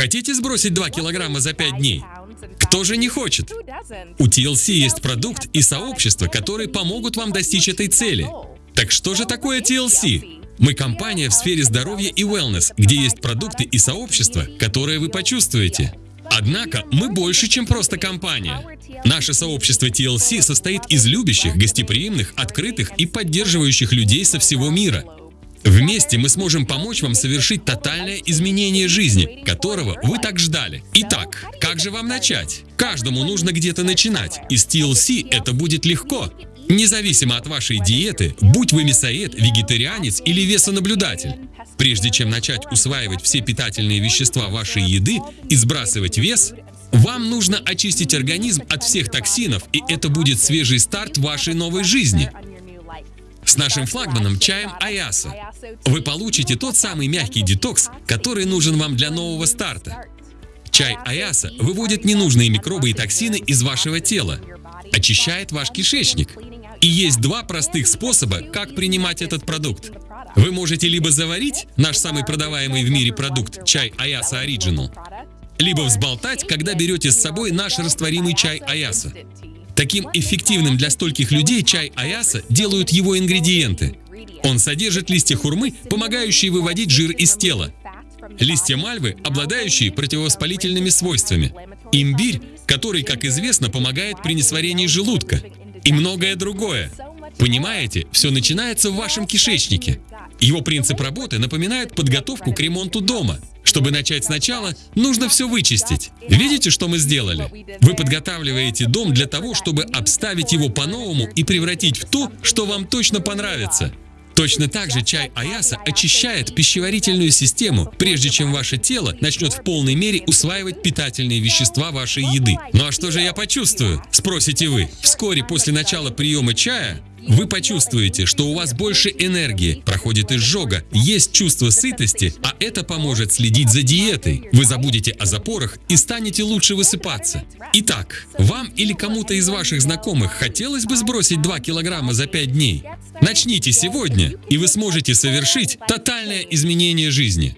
Хотите сбросить 2 килограмма за 5 дней? Кто же не хочет? У TLC есть продукт и сообщество, которые помогут вам достичь этой цели. Так что же такое TLC? Мы компания в сфере здоровья и wellness, где есть продукты и сообщества, которые вы почувствуете. Однако мы больше, чем просто компания. Наше сообщество TLC состоит из любящих, гостеприимных, открытых и поддерживающих людей со всего мира. Вместе мы сможем помочь вам совершить тотальное изменение жизни, которого вы так ждали. Итак, как же вам начать? Каждому нужно где-то начинать, и с TLC это будет легко. Независимо от вашей диеты, будь вы мясоед, вегетарианец или весонаблюдатель. Прежде чем начать усваивать все питательные вещества вашей еды и сбрасывать вес, вам нужно очистить организм от всех токсинов, и это будет свежий старт вашей новой жизни. С нашим флагманом чаем Аяса вы получите тот самый мягкий детокс, который нужен вам для нового старта. Чай Аяса выводит ненужные микробы и токсины из вашего тела, очищает ваш кишечник. И есть два простых способа, как принимать этот продукт. Вы можете либо заварить наш самый продаваемый в мире продукт чай Аяса Original, либо взболтать, когда берете с собой наш растворимый чай Аяса. Таким эффективным для стольких людей чай Аяса делают его ингредиенты. Он содержит листья хурмы, помогающие выводить жир из тела, листья мальвы, обладающие противовоспалительными свойствами, имбирь, который, как известно, помогает при несварении желудка, и многое другое. Понимаете, все начинается в вашем кишечнике. Его принцип работы напоминает подготовку к ремонту дома. Чтобы начать сначала, нужно все вычистить. Видите, что мы сделали? Вы подготавливаете дом для того, чтобы обставить его по-новому и превратить в то, что вам точно понравится. Точно так же чай Аяса очищает пищеварительную систему, прежде чем ваше тело начнет в полной мере усваивать питательные вещества вашей еды. Ну а что же я почувствую? Спросите вы. Вскоре после начала приема чая вы почувствуете, что у вас больше энергии, проходит изжога, есть чувство сытости, а это поможет следить за диетой. Вы забудете о запорах и станете лучше высыпаться. Итак, вам или кому-то из ваших знакомых хотелось бы сбросить 2 килограмма за 5 дней? Начните сегодня, и вы сможете совершить тотальное изменение жизни.